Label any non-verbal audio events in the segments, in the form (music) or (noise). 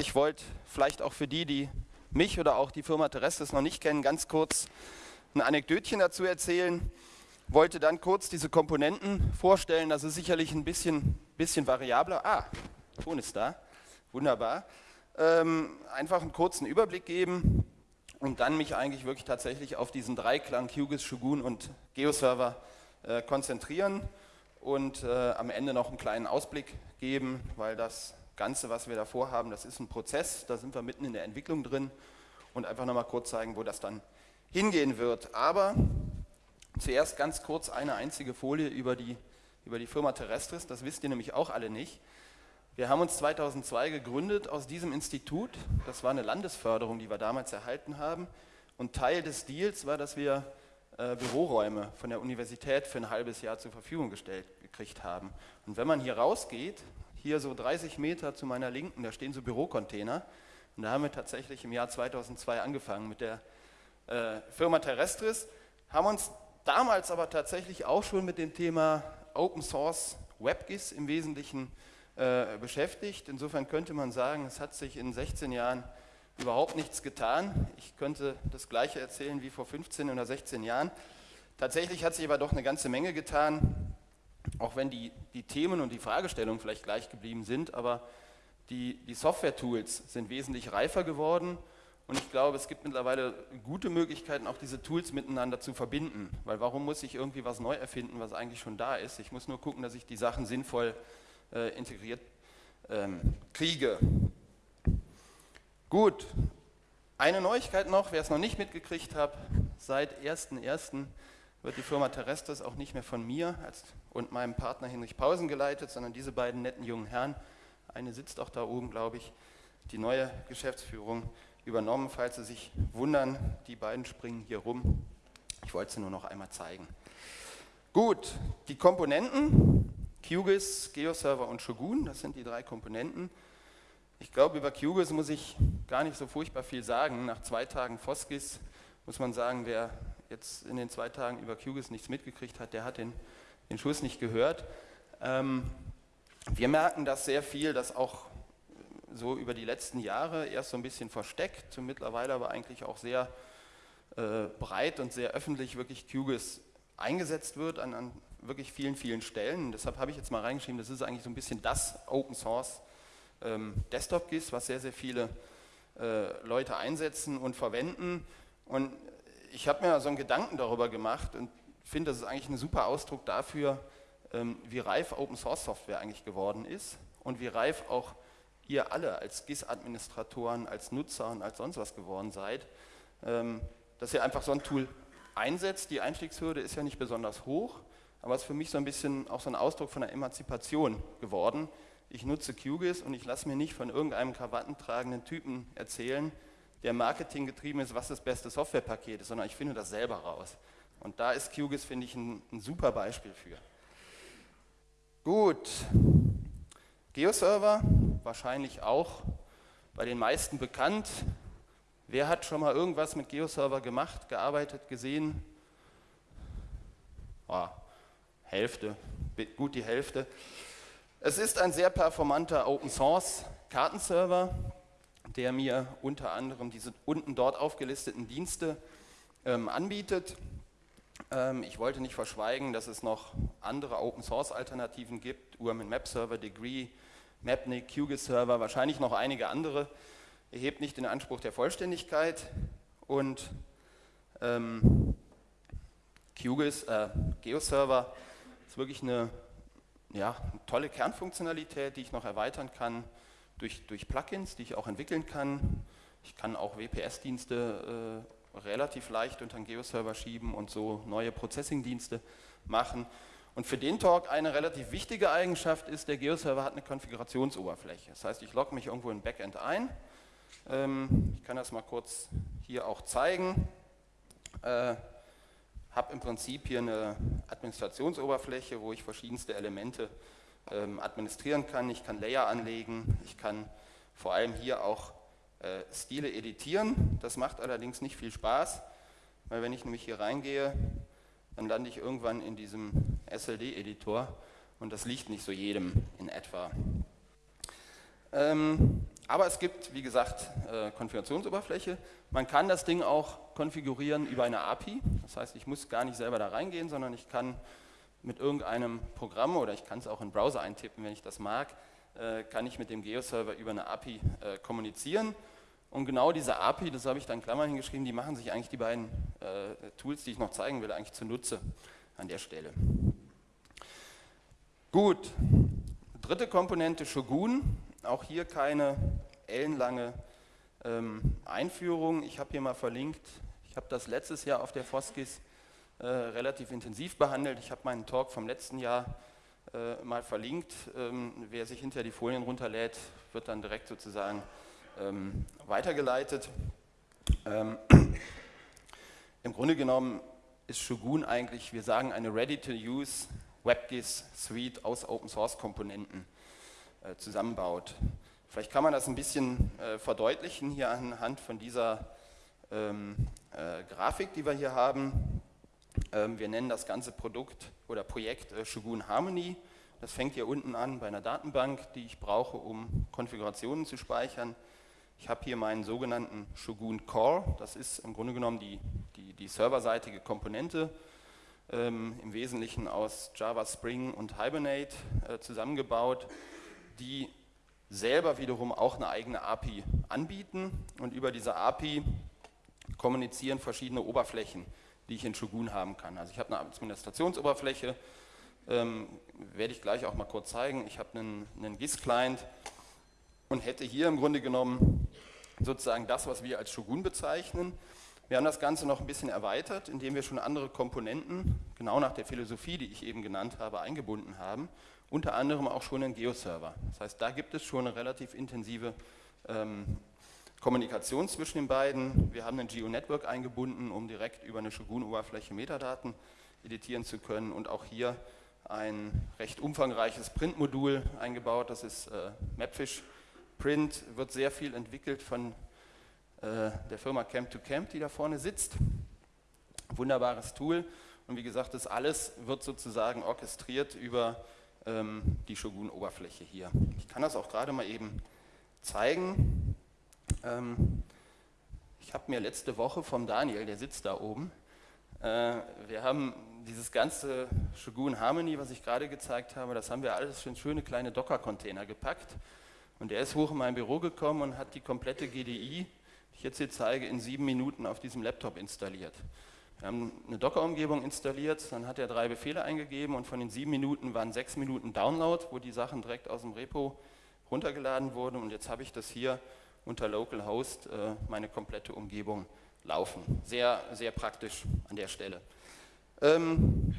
Ich wollte vielleicht auch für die, die mich oder auch die Firma Terrestris noch nicht kennen, ganz kurz ein Anekdötchen dazu erzählen. Wollte dann kurz diese Komponenten vorstellen. Das ist sicherlich ein bisschen, bisschen variabler. Ah, Ton ist da. Wunderbar. Ähm, einfach einen kurzen Überblick geben und dann mich eigentlich wirklich tatsächlich auf diesen Dreiklang QGIS, Shogun und GeoServer äh, konzentrieren und äh, am Ende noch einen kleinen Ausblick geben, weil das Ganze, was wir da vorhaben, das ist ein Prozess, da sind wir mitten in der Entwicklung drin und einfach nochmal kurz zeigen, wo das dann hingehen wird. Aber zuerst ganz kurz eine einzige Folie über die, über die Firma Terrestris, das wisst ihr nämlich auch alle nicht. Wir haben uns 2002 gegründet aus diesem Institut, das war eine Landesförderung, die wir damals erhalten haben und Teil des Deals war, dass wir äh, Büroräume von der Universität für ein halbes Jahr zur Verfügung gestellt gekriegt haben. Und wenn man hier rausgeht, hier so 30 Meter zu meiner Linken, da stehen so Bürocontainer. Und da haben wir tatsächlich im Jahr 2002 angefangen mit der äh, Firma Terrestris, haben uns damals aber tatsächlich auch schon mit dem Thema Open Source WebGIS im Wesentlichen äh, beschäftigt. Insofern könnte man sagen, es hat sich in 16 Jahren überhaupt nichts getan. Ich könnte das Gleiche erzählen wie vor 15 oder 16 Jahren. Tatsächlich hat sich aber doch eine ganze Menge getan, auch wenn die, die Themen und die Fragestellungen vielleicht gleich geblieben sind, aber die, die Software-Tools sind wesentlich reifer geworden und ich glaube, es gibt mittlerweile gute Möglichkeiten, auch diese Tools miteinander zu verbinden, weil warum muss ich irgendwie was neu erfinden, was eigentlich schon da ist? Ich muss nur gucken, dass ich die Sachen sinnvoll äh, integriert ähm, kriege. Gut, eine Neuigkeit noch, wer es noch nicht mitgekriegt hat, seit 1.1. wird die Firma Terrestris auch nicht mehr von mir und meinem Partner Hinrich Pausen geleitet, sondern diese beiden netten jungen Herren, eine sitzt auch da oben, glaube ich, die neue Geschäftsführung übernommen. Falls Sie sich wundern, die beiden springen hier rum. Ich wollte sie nur noch einmal zeigen. Gut, die Komponenten, QGIS, GeoServer und Shogun, das sind die drei Komponenten. Ich glaube, über QGIS muss ich gar nicht so furchtbar viel sagen. Nach zwei Tagen Foskis muss man sagen, wer jetzt in den zwei Tagen über QGIS nichts mitgekriegt hat, der hat den, den Schuss nicht gehört. Ähm, wir merken das sehr viel, dass auch so über die letzten Jahre erst so ein bisschen versteckt, und mittlerweile aber eigentlich auch sehr äh, breit und sehr öffentlich wirklich QGIS eingesetzt wird an, an wirklich vielen, vielen Stellen. Deshalb habe ich jetzt mal reingeschrieben, das ist eigentlich so ein bisschen das Open Source ähm, Desktop-GIS, was sehr, sehr viele äh, Leute einsetzen und verwenden. Und ich habe mir so einen Gedanken darüber gemacht und finde, das ist eigentlich ein super Ausdruck dafür, ähm, wie reif Open Source Software eigentlich geworden ist und wie reif auch ihr alle als GIS-Administratoren, als Nutzer und als sonst was geworden seid, ähm, dass ihr einfach so ein Tool einsetzt. Die Einstiegshürde ist ja nicht besonders hoch, aber es ist für mich so ein bisschen auch so ein Ausdruck von der Emanzipation geworden, ich nutze QGIS und ich lasse mir nicht von irgendeinem krawattentragenden Typen erzählen, der Marketing getrieben ist, was das beste Softwarepaket ist, sondern ich finde das selber raus. Und da ist QGIS, finde ich, ein, ein super Beispiel für. Gut, Geoserver, wahrscheinlich auch bei den meisten bekannt. Wer hat schon mal irgendwas mit Geoserver gemacht, gearbeitet, gesehen? Oh, Hälfte, gut die Hälfte. Es ist ein sehr performanter Open Source Kartenserver, der mir unter anderem diese unten dort aufgelisteten Dienste ähm, anbietet. Ähm, ich wollte nicht verschweigen, dass es noch andere Open Source Alternativen gibt, URMN Map Server, Degree, Mapnik, QGIS Server, wahrscheinlich noch einige andere. Erhebt nicht den Anspruch der Vollständigkeit und ähm, QGIS, äh, GeoServer ist wirklich eine ja, eine tolle Kernfunktionalität, die ich noch erweitern kann durch, durch Plugins, die ich auch entwickeln kann. Ich kann auch WPS-Dienste äh, relativ leicht unter den Geo-Server schieben und so neue Processing-Dienste machen. Und für den Talk eine relativ wichtige Eigenschaft ist, der Geo-Server hat eine Konfigurationsoberfläche. Das heißt, ich logge mich irgendwo in Backend ein. Ähm, ich kann das mal kurz hier auch zeigen. Äh, habe im Prinzip hier eine Administrationsoberfläche, wo ich verschiedenste Elemente ähm, administrieren kann. Ich kann Layer anlegen, ich kann vor allem hier auch äh, Stile editieren. Das macht allerdings nicht viel Spaß, weil wenn ich nämlich hier reingehe, dann lande ich irgendwann in diesem SLD-Editor und das liegt nicht so jedem in etwa. Ähm, aber es gibt, wie gesagt, äh, Konfigurationsoberfläche. Man kann das Ding auch konfigurieren über eine API. Das heißt, ich muss gar nicht selber da reingehen, sondern ich kann mit irgendeinem Programm oder ich kann es auch in den Browser eintippen, wenn ich das mag, äh, kann ich mit dem Geo-Server über eine API äh, kommunizieren. Und genau diese API, das habe ich dann Klammern hingeschrieben, die machen sich eigentlich die beiden äh, Tools, die ich noch zeigen will, eigentlich zunutze an der Stelle. Gut, dritte Komponente Shogun, auch hier keine ellenlange ähm, Einführung. Ich habe hier mal verlinkt, ich habe das letztes Jahr auf der Foskis äh, relativ intensiv behandelt. Ich habe meinen Talk vom letzten Jahr äh, mal verlinkt. Ähm, wer sich hinter die Folien runterlädt, wird dann direkt sozusagen ähm, weitergeleitet. Ähm, (clears throat) Im Grunde genommen ist Shogun eigentlich, wir sagen, eine Ready-to-Use WebGIS Suite aus Open Source Komponenten äh, zusammenbaut. Vielleicht kann man das ein bisschen äh, verdeutlichen hier anhand von dieser ähm, äh, Grafik, die wir hier haben. Ähm, wir nennen das ganze Produkt oder Projekt äh, Shogun Harmony. Das fängt hier unten an bei einer Datenbank, die ich brauche, um Konfigurationen zu speichern. Ich habe hier meinen sogenannten Shogun Core. Das ist im Grunde genommen die, die, die serverseitige Komponente, ähm, im Wesentlichen aus Java Spring und Hibernate äh, zusammengebaut, die selber wiederum auch eine eigene API anbieten und über diese API kommunizieren verschiedene Oberflächen, die ich in Shogun haben kann. Also ich habe eine Administrationsoberfläche, ähm, werde ich gleich auch mal kurz zeigen. Ich habe einen, einen GIS-Client und hätte hier im Grunde genommen sozusagen das, was wir als Shogun bezeichnen. Wir haben das Ganze noch ein bisschen erweitert, indem wir schon andere Komponenten, genau nach der Philosophie, die ich eben genannt habe, eingebunden haben unter anderem auch schon einen Geo-Server. Das heißt, da gibt es schon eine relativ intensive ähm, Kommunikation zwischen den beiden. Wir haben ein Geo-Network eingebunden, um direkt über eine Shogun-Oberfläche Metadaten editieren zu können und auch hier ein recht umfangreiches Print-Modul eingebaut, das ist äh, Mapfish Print, wird sehr viel entwickelt von äh, der Firma Camp 2 Camp, die da vorne sitzt. Wunderbares Tool und wie gesagt, das alles wird sozusagen orchestriert über ähm, die Shogun-Oberfläche hier. Ich kann das auch gerade mal eben zeigen. Ähm, ich habe mir letzte Woche vom Daniel, der sitzt da oben, äh, wir haben dieses ganze Shogun Harmony, was ich gerade gezeigt habe, das haben wir alles in schöne kleine Docker-Container gepackt. Und der ist hoch in mein Büro gekommen und hat die komplette GDI, die ich jetzt hier zeige, in sieben Minuten auf diesem Laptop installiert. Wir haben eine Docker-Umgebung installiert, dann hat er drei Befehle eingegeben und von den sieben Minuten waren sechs Minuten Download, wo die Sachen direkt aus dem Repo runtergeladen wurden und jetzt habe ich das hier unter Localhost äh, meine komplette Umgebung laufen. Sehr, sehr praktisch an der Stelle. Ähm,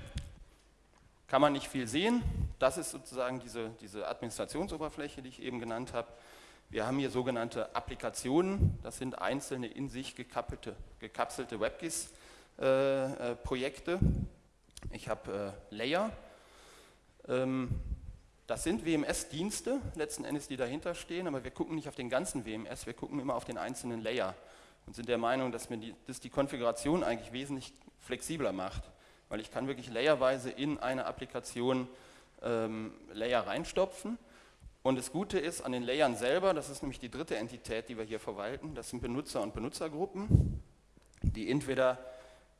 kann man nicht viel sehen. Das ist sozusagen diese, diese Administrationsoberfläche, die ich eben genannt habe. Wir haben hier sogenannte Applikationen. Das sind einzelne in sich gekapselte, gekapselte WebGIS äh, äh. Ich habe äh, Layer. Ähm, das sind WMS-Dienste, letzten Endes, die dahinter stehen, aber wir gucken nicht auf den ganzen WMS, wir gucken immer auf den einzelnen Layer und sind der Meinung, dass mir die, dass die Konfiguration eigentlich wesentlich flexibler macht, weil ich kann wirklich layerweise in eine Applikation ähm, Layer reinstopfen und das Gute ist an den Layern selber, das ist nämlich die dritte Entität, die wir hier verwalten, das sind Benutzer und Benutzergruppen, die entweder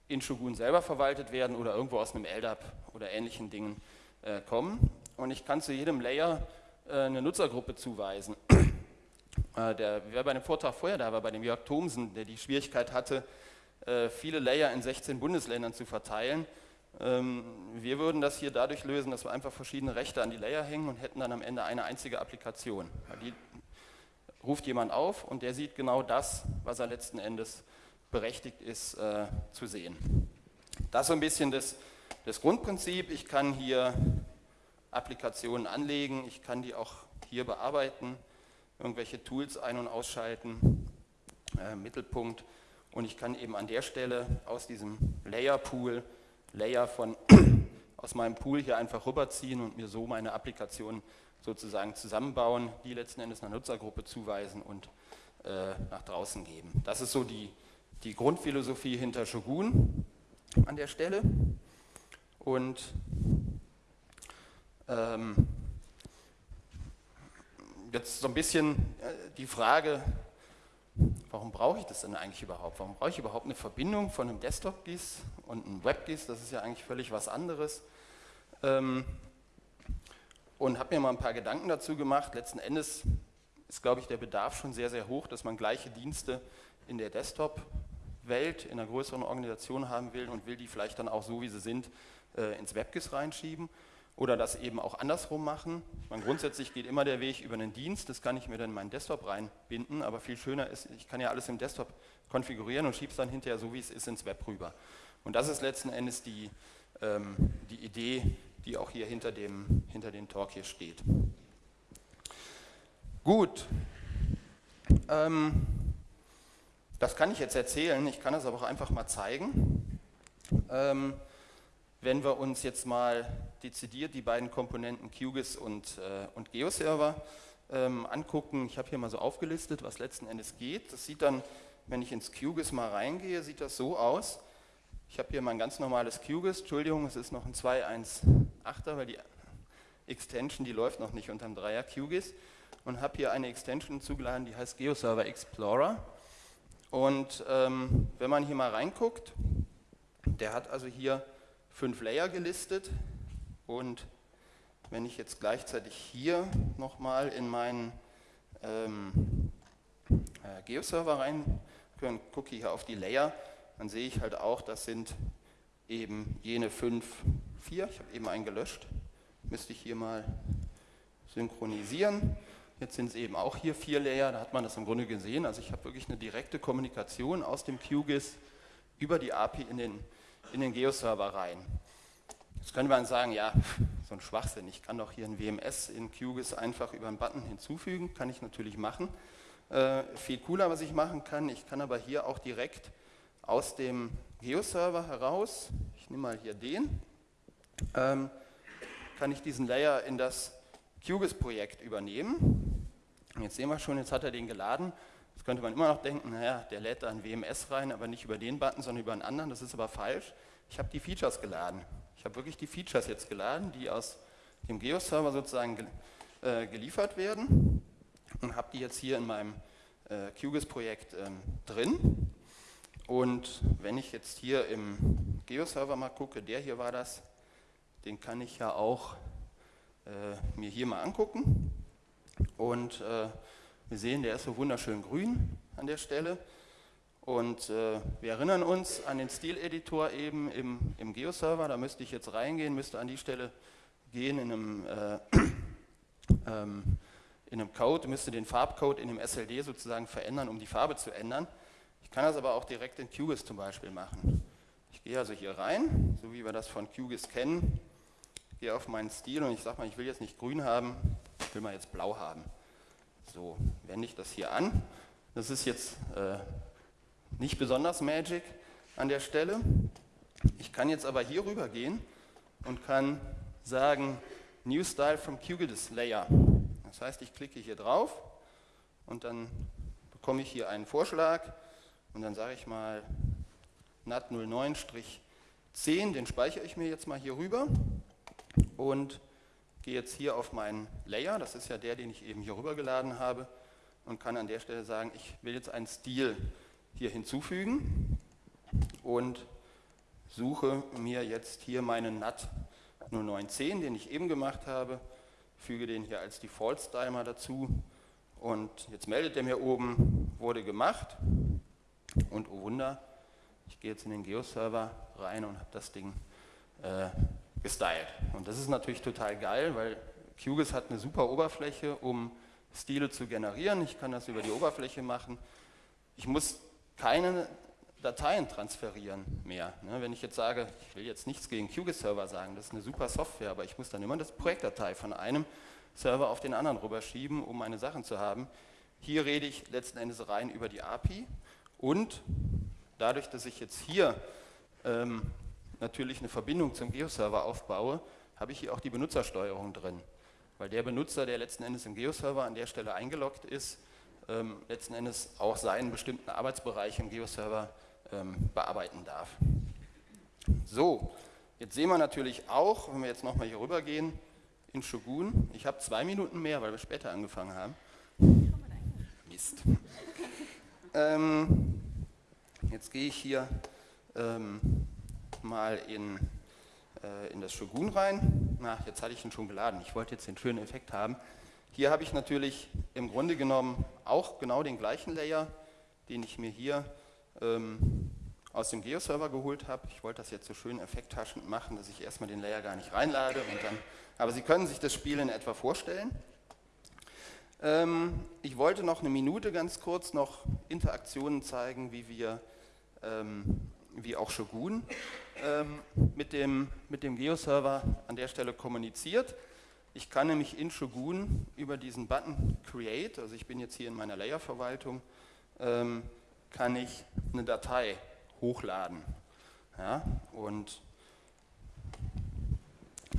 in Shogun selber verwaltet werden oder irgendwo aus einem LDAP oder ähnlichen Dingen äh, kommen. Und ich kann zu jedem Layer äh, eine Nutzergruppe zuweisen. (clears throat) äh, der, wer bei dem Vortrag vorher da war, bei dem Jörg Thomsen, der die Schwierigkeit hatte, äh, viele Layer in 16 Bundesländern zu verteilen, ähm, wir würden das hier dadurch lösen, dass wir einfach verschiedene Rechte an die Layer hängen und hätten dann am Ende eine einzige Applikation. Die ruft jemand auf und der sieht genau das, was er letzten Endes berechtigt ist äh, zu sehen. Das ist so ein bisschen das, das Grundprinzip. Ich kann hier Applikationen anlegen, ich kann die auch hier bearbeiten, irgendwelche Tools ein- und ausschalten, äh, Mittelpunkt. Und ich kann eben an der Stelle aus diesem Layer-Pool Layer von (clears throat) aus meinem Pool hier einfach rüberziehen und mir so meine Applikation sozusagen zusammenbauen, die letzten Endes einer Nutzergruppe zuweisen und äh, nach draußen geben. Das ist so die, die Grundphilosophie hinter Shogun an der Stelle. Und ähm, jetzt so ein bisschen äh, die Frage, warum brauche ich das denn eigentlich überhaupt? Warum brauche ich überhaupt eine Verbindung von einem Desktop-GIS und einem Web-GIS? Das ist ja eigentlich völlig was anderes. Ähm, und habe mir mal ein paar Gedanken dazu gemacht. Letzten Endes ist, glaube ich, der Bedarf schon sehr, sehr hoch, dass man gleiche Dienste in der Desktop-Welt, in einer größeren Organisation haben will und will die vielleicht dann auch so, wie sie sind, äh, ins WebGIS reinschieben oder das eben auch andersrum machen. Man grundsätzlich geht immer der Weg über einen Dienst, das kann ich mir dann in meinen Desktop reinbinden, aber viel schöner ist, ich kann ja alles im Desktop konfigurieren und schiebe es dann hinterher so, wie es ist, ins Web rüber. Und das ist letzten Endes die, ähm, die Idee, die auch hier hinter dem, hinter dem Talk hier steht. Gut. Ähm, das kann ich jetzt erzählen, ich kann es aber auch einfach mal zeigen. Ähm, wenn wir uns jetzt mal dezidiert die beiden Komponenten QGIS und, äh, und GeoServer ähm, angucken, ich habe hier mal so aufgelistet, was letzten Endes geht. Das sieht dann, wenn ich ins QGIS mal reingehe, sieht das so aus. Ich habe hier mein ganz normales QGIS, Entschuldigung, es ist noch ein 2.1.8er, weil die Extension, die läuft noch nicht unter dem 3er QGIS und habe hier eine Extension zugeladen, die heißt GeoServer Explorer. Und ähm, wenn man hier mal reinguckt, der hat also hier fünf Layer gelistet und wenn ich jetzt gleichzeitig hier nochmal in meinen ähm, äh, Geoserver rein gucke hier auf die Layer, dann sehe ich halt auch, das sind eben jene fünf, vier, ich habe eben einen gelöscht, müsste ich hier mal synchronisieren. Jetzt sind es eben auch hier vier Layer, da hat man das im Grunde gesehen. Also ich habe wirklich eine direkte Kommunikation aus dem QGIS über die API in den in den Geo-Server rein. Jetzt könnte man sagen, ja, so ein Schwachsinn, ich kann doch hier ein WMS in QGIS einfach über einen Button hinzufügen, kann ich natürlich machen. Äh, viel cooler, was ich machen kann, ich kann aber hier auch direkt aus dem Geo-Server heraus, ich nehme mal hier den, ähm, kann ich diesen Layer in das QGIS-Projekt übernehmen. Und jetzt sehen wir schon, jetzt hat er den geladen. Jetzt könnte man immer noch denken, naja, der lädt da ein WMS rein, aber nicht über den Button, sondern über einen anderen. Das ist aber falsch. Ich habe die Features geladen. Ich habe wirklich die Features jetzt geladen, die aus dem Geo-Server sozusagen äh, geliefert werden und habe die jetzt hier in meinem äh, QGIS-Projekt ähm, drin. Und wenn ich jetzt hier im Geo-Server mal gucke, der hier war das, den kann ich ja auch äh, mir hier mal angucken. Und äh, wir sehen, der ist so wunderschön grün an der Stelle. Und äh, wir erinnern uns an den Stileditor eben im, im Geo-Server. Da müsste ich jetzt reingehen, müsste an die Stelle gehen in einem, äh, (clears throat) ähm, in einem Code, müsste den Farbcode in dem SLD sozusagen verändern, um die Farbe zu ändern. Ich kann das aber auch direkt in QGIS zum Beispiel machen. Ich gehe also hier rein, so wie wir das von QGIS kennen, gehe auf meinen Stil und ich sage mal, ich will jetzt nicht grün haben, ich will mal jetzt blau haben. So, wende ich das hier an. Das ist jetzt äh, nicht besonders Magic an der Stelle. Ich kann jetzt aber hier rüber gehen und kann sagen New Style from QGIS Layer. Das heißt, ich klicke hier drauf und dann bekomme ich hier einen Vorschlag und dann sage ich mal NAT 09-10, den speichere ich mir jetzt mal hier rüber und gehe jetzt hier auf meinen Layer, das ist ja der, den ich eben hier rübergeladen habe, und kann an der Stelle sagen, ich will jetzt einen Stil hier hinzufügen und suche mir jetzt hier meinen NAT 0910, den ich eben gemacht habe, füge den hier als Default mal dazu und jetzt meldet er mir oben, wurde gemacht und oh Wunder, ich gehe jetzt in den Geo-Server rein und habe das Ding äh, gestylt. Und das ist natürlich total geil, weil QGIS hat eine super Oberfläche, um Stile zu generieren. Ich kann das über die Oberfläche machen. Ich muss keine Dateien transferieren mehr. Ne, wenn ich jetzt sage, ich will jetzt nichts gegen QGIS-Server sagen, das ist eine super Software, aber ich muss dann immer das Projektdatei von einem Server auf den anderen rüberschieben, um meine Sachen zu haben. Hier rede ich letzten Endes rein über die API und dadurch, dass ich jetzt hier ähm, natürlich eine Verbindung zum Geo-Server aufbaue, habe ich hier auch die Benutzersteuerung drin. Weil der Benutzer, der letzten Endes im Geo-Server an der Stelle eingeloggt ist, ähm, letzten Endes auch seinen bestimmten Arbeitsbereich im Geo-Server ähm, bearbeiten darf. So, jetzt sehen wir natürlich auch, wenn wir jetzt nochmal hier rüber gehen, in Shogun. Ich habe zwei Minuten mehr, weil wir später angefangen haben. Mist. ähm, jetzt gehe ich hier ähm, mal in, äh, in das Shogun rein. Na, jetzt hatte ich ihn schon geladen. Ich wollte jetzt den schönen Effekt haben. Hier habe ich natürlich im Grunde genommen auch genau den gleichen Layer, den ich mir hier ähm, aus dem Geo-Server geholt habe. Ich wollte das jetzt so schön effekttaschend machen, dass ich erstmal den Layer gar nicht reinlade. Und dann, aber Sie können sich das Spiel in etwa vorstellen. Ähm, ich wollte noch eine Minute ganz kurz noch Interaktionen zeigen, wie wir, ähm, wie auch Shogun ähm, mit dem, mit dem Geo-Server an der Stelle kommuniziert. Ich kann nämlich in Shogun über diesen Button Create, also ich bin jetzt hier in meiner Layer-Verwaltung, ähm, kann ich eine Datei hochladen. Ja, und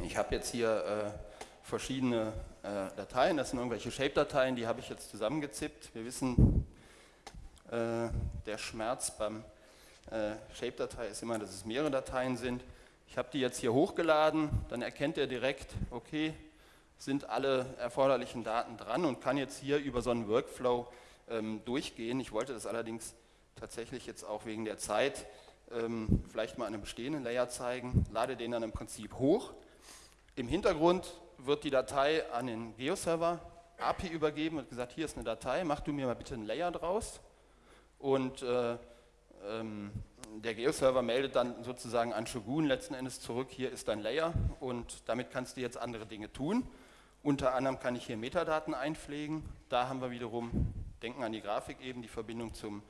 ich habe jetzt hier äh, verschiedene äh, Dateien, das sind irgendwelche Shape-Dateien, die habe ich jetzt zusammengezippt. Wir wissen, äh, der Schmerz beim äh, Shape-Datei ist immer, dass es mehrere Dateien sind. Ich habe die jetzt hier hochgeladen, dann erkennt er direkt, okay, sind alle erforderlichen Daten dran und kann jetzt hier über so einen Workflow ähm, durchgehen. Ich wollte das allerdings tatsächlich jetzt auch wegen der Zeit ähm, vielleicht mal an einem bestehenden Layer zeigen, lade den dann im Prinzip hoch. Im Hintergrund wird die Datei an den Geo-Server API übergeben und gesagt, hier ist eine Datei, mach du mir mal bitte einen Layer draus. Und äh, ähm, der Geo-Server meldet dann sozusagen an Shogun letzten Endes zurück, hier ist dein Layer und damit kannst du jetzt andere Dinge tun. Unter anderem kann ich hier Metadaten einpflegen. Da haben wir wiederum, denken an die Grafik eben, die Verbindung zum,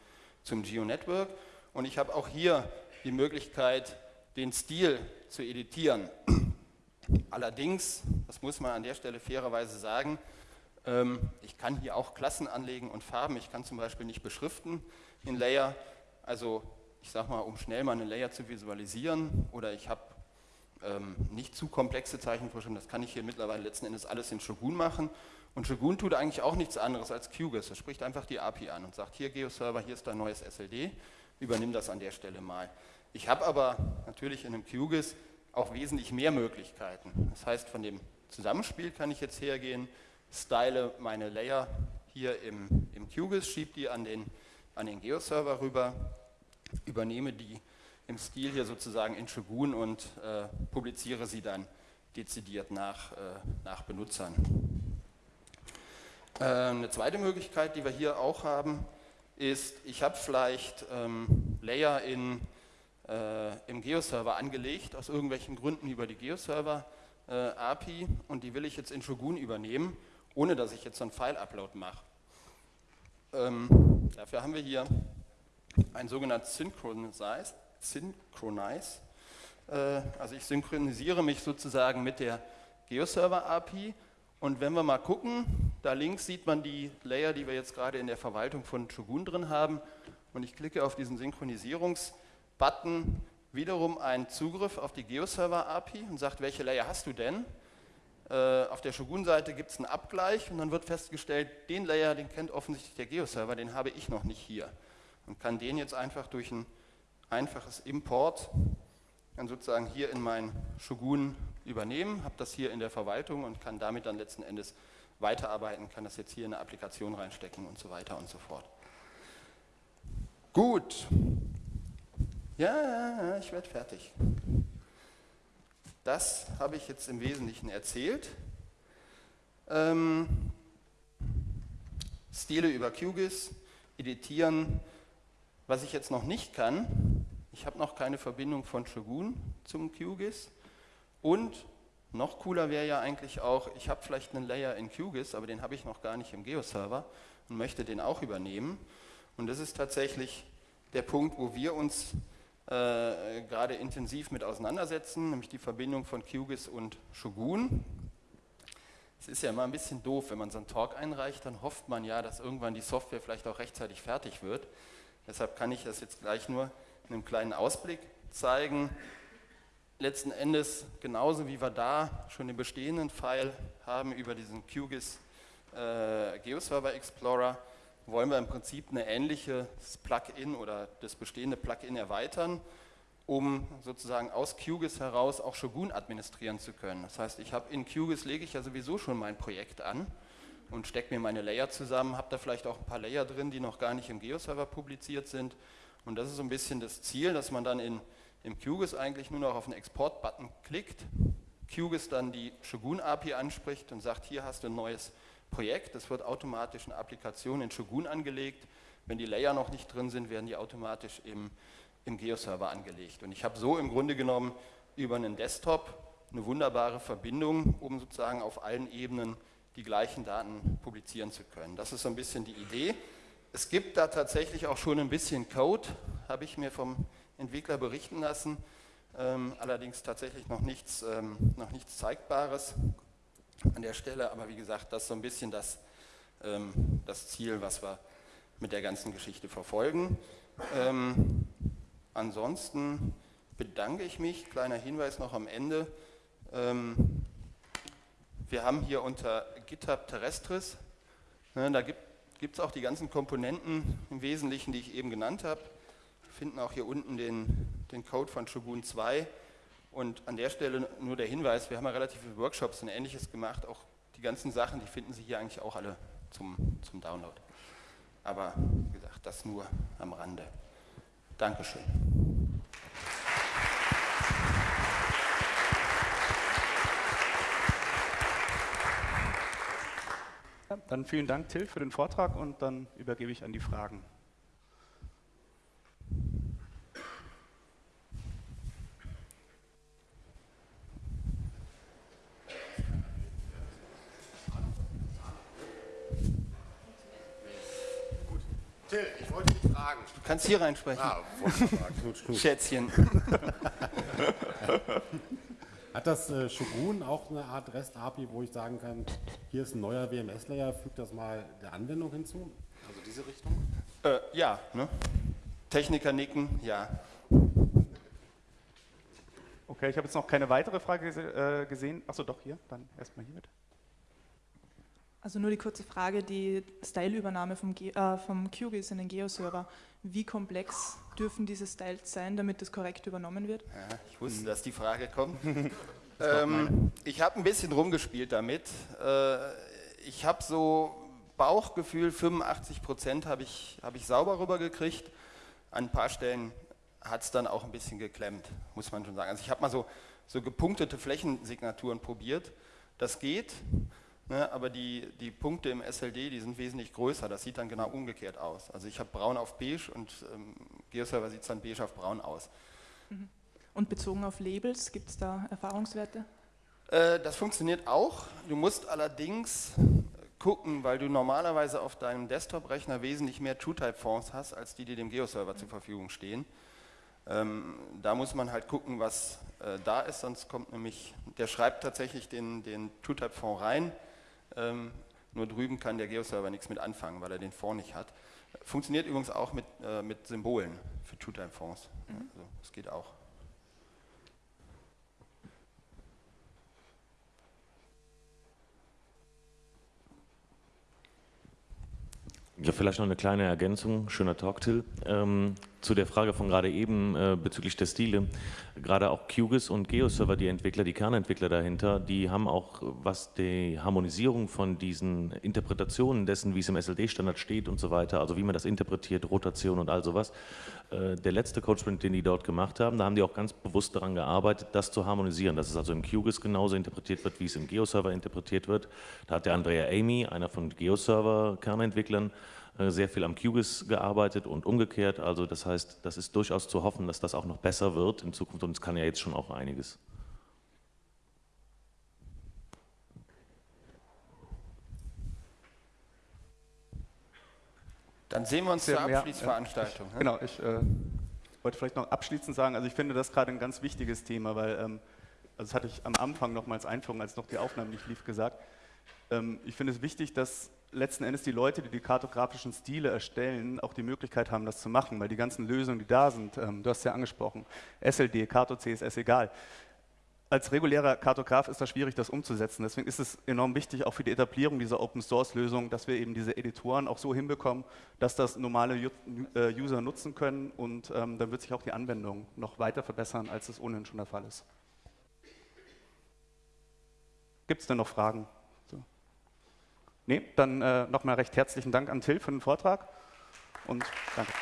zum Geo-Network. Und ich habe auch hier die Möglichkeit, den Stil zu editieren. Allerdings, das muss man an der Stelle fairerweise sagen, ähm, ich kann hier auch Klassen anlegen und Farben. Ich kann zum Beispiel nicht beschriften in Layer. Also ich sage mal, um schnell mal eine Layer zu visualisieren oder ich habe ähm, nicht zu komplexe Zeichenvorstellungen, das kann ich hier mittlerweile letzten Endes alles in Shogun machen. Und Shogun tut eigentlich auch nichts anderes als QGIS. Er spricht einfach die API an und sagt, hier GeoServer, hier ist dein neues SLD, übernimm das an der Stelle mal. Ich habe aber natürlich in einem QGIS auch wesentlich mehr Möglichkeiten. Das heißt, von dem Zusammenspiel kann ich jetzt hergehen, style meine Layer hier im, im QGIS, schiebe die an den, an den Geo-Server rüber, übernehme die im Stil hier sozusagen in Shogun und äh, publiziere sie dann dezidiert nach, äh, nach Benutzern. Äh, eine zweite Möglichkeit, die wir hier auch haben, ist, ich habe vielleicht ähm, Layer in äh, im Geo-Server angelegt, aus irgendwelchen Gründen über die Geo-Server-API äh, und die will ich jetzt in Shogun übernehmen, ohne dass ich jetzt so einen File-Upload mache. Ähm, dafür haben wir hier ein sogenanntes Synchronize. Synchronize. Äh, also ich synchronisiere mich sozusagen mit der Geo-Server-API und wenn wir mal gucken, da links sieht man die Layer, die wir jetzt gerade in der Verwaltung von Shogun drin haben und ich klicke auf diesen Synchronisierungs- Button wiederum einen Zugriff auf die GeoServer-API und sagt, welche Layer hast du denn? Äh, auf der Shogun-Seite gibt es einen Abgleich und dann wird festgestellt, den Layer, den kennt offensichtlich der GeoServer, den habe ich noch nicht hier. Und kann den jetzt einfach durch ein einfaches Import dann sozusagen hier in mein Shogun übernehmen, habe das hier in der Verwaltung und kann damit dann letzten Endes weiterarbeiten, kann das jetzt hier in eine Applikation reinstecken und so weiter und so fort. Gut, ja, ich werde fertig. Das habe ich jetzt im Wesentlichen erzählt. Ähm, Stile über QGIS, editieren. Was ich jetzt noch nicht kann, ich habe noch keine Verbindung von Shogun zum QGIS. Und noch cooler wäre ja eigentlich auch, ich habe vielleicht einen Layer in QGIS, aber den habe ich noch gar nicht im Geo-Server und möchte den auch übernehmen. Und das ist tatsächlich der Punkt, wo wir uns äh, gerade intensiv mit auseinandersetzen, nämlich die Verbindung von QGIS und Shogun. Es ist ja immer ein bisschen doof, wenn man so einen Talk einreicht, dann hofft man ja, dass irgendwann die Software vielleicht auch rechtzeitig fertig wird. Deshalb kann ich das jetzt gleich nur einem kleinen Ausblick zeigen. Letzten Endes, genauso wie wir da schon den bestehenden File haben über diesen QGIS äh, GeoServer Explorer, wollen wir im Prinzip eine ähnliche Plugin oder das bestehende Plugin erweitern um sozusagen aus QGIS heraus auch Shogun administrieren zu können. Das heißt, ich habe in QGIS lege ich ja sowieso schon mein Projekt an und stecke mir meine Layer zusammen, habe da vielleicht auch ein paar Layer drin, die noch gar nicht im GeoServer publiziert sind. Und das ist so ein bisschen das Ziel, dass man dann in, im QGIS eigentlich nur noch auf den Export-Button klickt, QGIS dann die Shogun-API anspricht und sagt, hier hast du ein neues Projekt, das wird automatisch in Applikationen in Shogun angelegt. Wenn die Layer noch nicht drin sind, werden die automatisch im, im GeoServer angelegt. Und ich habe so im Grunde genommen über einen Desktop eine wunderbare Verbindung, um sozusagen auf allen Ebenen die gleichen Daten publizieren zu können. Das ist so ein bisschen die Idee. Es gibt da tatsächlich auch schon ein bisschen Code, habe ich mir vom Entwickler berichten lassen, ähm, allerdings tatsächlich noch nichts, ähm, noch nichts Zeigbares an der Stelle, aber wie gesagt, das ist so ein bisschen das, ähm, das Ziel, was wir mit der ganzen Geschichte verfolgen. Ähm, ansonsten bedanke ich mich, kleiner Hinweis noch am Ende, ähm, wir haben hier unter GitHub Terrestris, ne, da gibt es auch die ganzen Komponenten im Wesentlichen, die ich eben genannt habe. Wir finden auch hier unten den, den Code von Shogun 2 und an der Stelle nur der Hinweis, wir haben ja relativ viele Workshops und ähnliches gemacht, auch die ganzen Sachen, die finden Sie hier eigentlich auch alle zum, zum Download. Aber wie gesagt, das nur am Rande. Dankeschön. Dann vielen Dank, Till, für den Vortrag und dann übergebe ich an die Fragen. Till, ich wollte dich fragen. Du kannst hier reinsprechen. Ah. Schätzchen. (laughs) Hat das äh, Shogun auch eine Art REST-API, wo ich sagen kann, hier ist ein neuer WMS-Layer, fügt das mal der Anwendung hinzu? Also diese Richtung? Äh, ja, ne? Techniker nicken, ja. Okay, ich habe jetzt noch keine weitere Frage äh, gesehen. Achso, doch hier, dann erstmal hier bitte. Also nur die kurze Frage, die Style-Übernahme vom, äh, vom QGIS in den Geo-Server. Wie komplex dürfen diese Styles sein, damit das korrekt übernommen wird? Ja, ich wusste, dass die Frage kommt. (laughs) (laughs) ähm, ich habe ein bisschen rumgespielt damit. Äh, ich habe so Bauchgefühl, 85 Prozent habe ich, hab ich sauber rübergekriegt. An ein paar Stellen hat es dann auch ein bisschen geklemmt, muss man schon sagen. Also ich habe mal so, so gepunktete Flächensignaturen probiert. Das geht. Ne, aber die, die Punkte im SLD, die sind wesentlich größer. Das sieht dann genau umgekehrt aus. Also ich habe braun auf beige und ähm, GeoServer sieht dann beige auf braun aus. Mhm. Und bezogen auf Labels, gibt es da Erfahrungswerte? Äh, das funktioniert auch. Du musst allerdings gucken, weil du normalerweise auf deinem Desktop-Rechner wesentlich mehr TrueType-Fonds hast, als die, die dem GeoServer mhm. zur Verfügung stehen. Ähm, da muss man halt gucken, was äh, da ist, sonst kommt nämlich, der schreibt tatsächlich den, den TrueType-Fond rein, ähm, nur drüben kann der Geoserver nichts mit anfangen, weil er den Fond nicht hat. Funktioniert übrigens auch mit, äh, mit Symbolen für TrueType-Fonds. Mhm. Also, das geht auch. Ja, vielleicht noch eine kleine Ergänzung. Schöner Talk, Till. Ähm, zu der Frage von gerade eben äh, bezüglich der Stile. Gerade auch QGIS und GeoServer, die Entwickler, die Kernentwickler dahinter, die haben auch, was die Harmonisierung von diesen Interpretationen dessen, wie es im SLD-Standard steht und so weiter, also wie man das interpretiert, Rotation und all sowas, äh, der letzte Codesprint, den die dort gemacht haben, da haben die auch ganz bewusst daran gearbeitet, das zu harmonisieren, dass es also im QGIS genauso interpretiert wird, wie es im GeoServer interpretiert wird. Da hat der Andrea Amy, einer von GeoServer-Kernentwicklern, sehr viel am QGIS gearbeitet und umgekehrt. Also das heißt, das ist durchaus zu hoffen, dass das auch noch besser wird in Zukunft und es kann ja jetzt schon auch einiges. Dann sehen wir uns zur Abschließveranstaltung. Ja, genau, ich äh, wollte vielleicht noch abschließend sagen, also ich finde das gerade ein ganz wichtiges Thema, weil, ähm, also das hatte ich am Anfang noch mal als Einführung, als noch die Aufnahme nicht lief, gesagt. Ähm, ich finde es wichtig, dass letzten Endes die Leute, die die kartografischen Stile erstellen, auch die Möglichkeit haben, das zu machen, weil die ganzen Lösungen, die da sind, ähm, du hast ja angesprochen, SLD, Karto CSS, egal. als regulärer Kartograf ist das schwierig, das umzusetzen. Deswegen ist es enorm wichtig, auch für die Etablierung dieser Open-Source-Lösung, dass wir eben diese Editoren auch so hinbekommen, dass das normale äh, User nutzen können und ähm, dann wird sich auch die Anwendung noch weiter verbessern, als es ohnehin schon der Fall ist. Gibt es denn noch Fragen? Nee, dann äh, nochmal recht herzlichen Dank an Till für den Vortrag und danke.